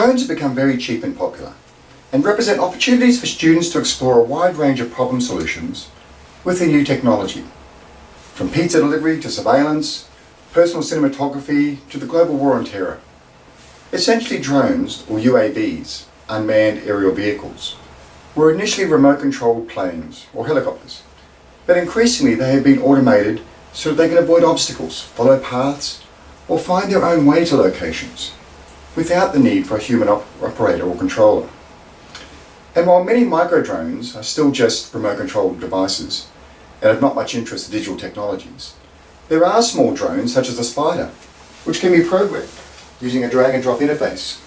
drones have become very cheap and popular and represent opportunities for students to explore a wide range of problem solutions with the new technology. From pizza delivery to surveillance, personal cinematography to the global war on terror. Essentially drones, or UAVs, unmanned aerial vehicles, were initially remote controlled planes or helicopters, but increasingly they have been automated so that they can avoid obstacles, follow paths, or find their own way to locations without the need for a human op operator or controller. And while many micro drones are still just remote controlled devices and have not much interest in digital technologies, there are small drones such as the Spider, which can be programmed using a drag and drop interface.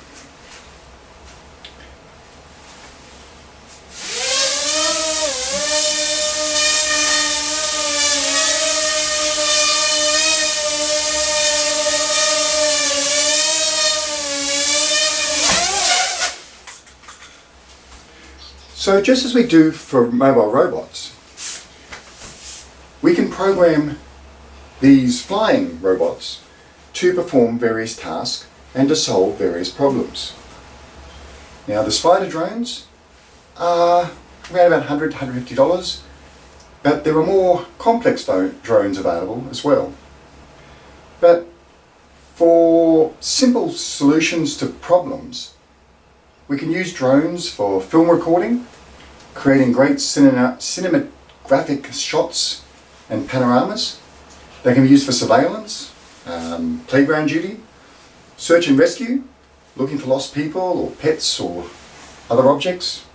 So just as we do for mobile robots, we can program these flying robots to perform various tasks and to solve various problems. Now the Spider drones are around about $100 $150, but there are more complex drones available as well. But for simple solutions to problems, we can use drones for film recording, creating great cinema, cinematographic shots and panoramas. They can be used for surveillance, um, playground duty, search and rescue, looking for lost people or pets or other objects,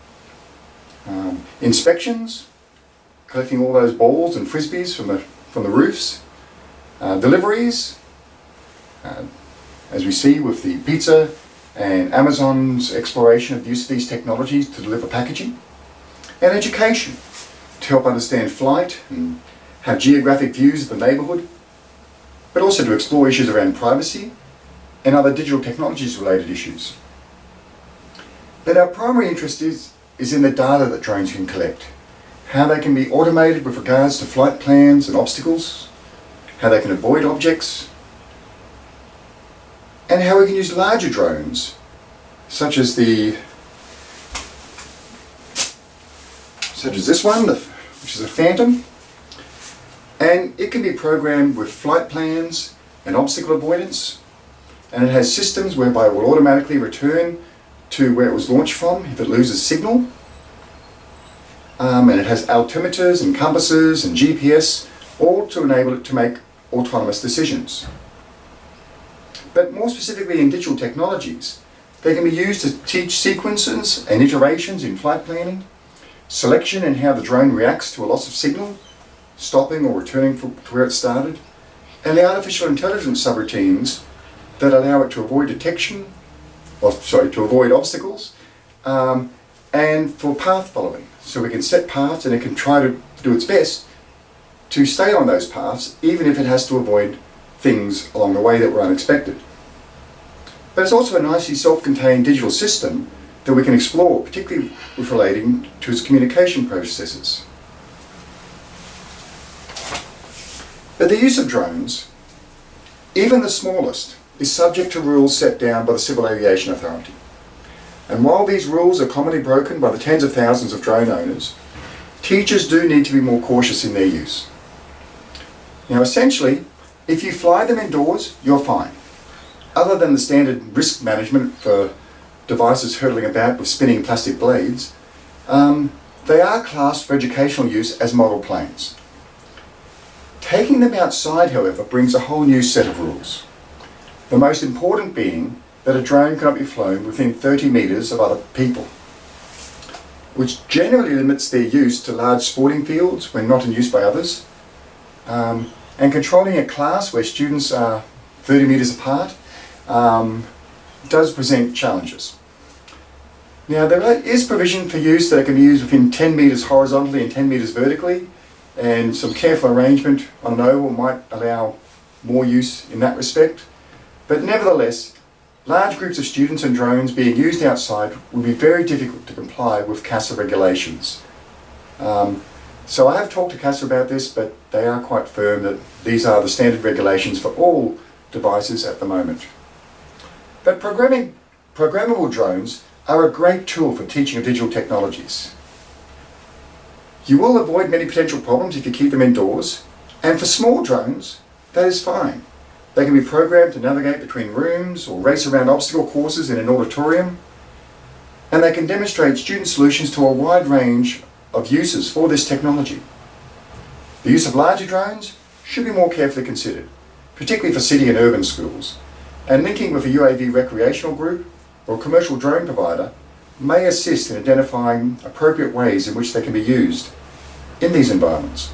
um, inspections, collecting all those balls and frisbees from the, from the roofs, uh, deliveries, uh, as we see with the pizza and Amazon's exploration of the use of these technologies to deliver packaging, and education to help understand flight and have geographic views of the neighbourhood, but also to explore issues around privacy and other digital technologies related issues. But our primary interest is, is in the data that drones can collect, how they can be automated with regards to flight plans and obstacles, how they can avoid objects, and how we can use larger drones, such as the such as this one, which is a Phantom, and it can be programmed with flight plans and obstacle avoidance, and it has systems whereby it will automatically return to where it was launched from if it loses signal, um, and it has altimeters and compasses and GPS, all to enable it to make autonomous decisions. But more specifically in digital technologies. They can be used to teach sequences and iterations in flight planning, selection and how the drone reacts to a loss of signal, stopping or returning to where it started, and the artificial intelligence subroutines that allow it to avoid detection, or sorry, to avoid obstacles, um, and for path following. So we can set paths and it can try to do its best to stay on those paths, even if it has to avoid things along the way that were unexpected. But it's also a nicely self-contained digital system that we can explore, particularly with relating to its communication processes. But the use of drones, even the smallest, is subject to rules set down by the Civil Aviation Authority. And while these rules are commonly broken by the tens of thousands of drone owners, teachers do need to be more cautious in their use. Now essentially, if you fly them indoors, you're fine other than the standard risk management for devices hurtling about with spinning plastic blades, um, they are classed for educational use as model planes. Taking them outside, however, brings a whole new set of rules. The most important being that a drone cannot be flown within 30 metres of other people, which generally limits their use to large sporting fields when not in use by others, um, and controlling a class where students are 30 metres apart um, does present challenges. Now there is provision for use that can be used within 10 metres horizontally and 10 metres vertically and some careful arrangement on an oval might allow more use in that respect. But nevertheless, large groups of students and drones being used outside would be very difficult to comply with CASA regulations. Um, so I have talked to CASA about this, but they are quite firm that these are the standard regulations for all devices at the moment. But programming programmable drones are a great tool for teaching of digital technologies. You will avoid many potential problems if you keep them indoors, and for small drones, that is fine. They can be programmed to navigate between rooms or race around obstacle courses in an auditorium, and they can demonstrate student solutions to a wide range of uses for this technology. The use of larger drones should be more carefully considered, particularly for city and urban schools, and linking with a UAV recreational group or commercial drone provider may assist in identifying appropriate ways in which they can be used in these environments.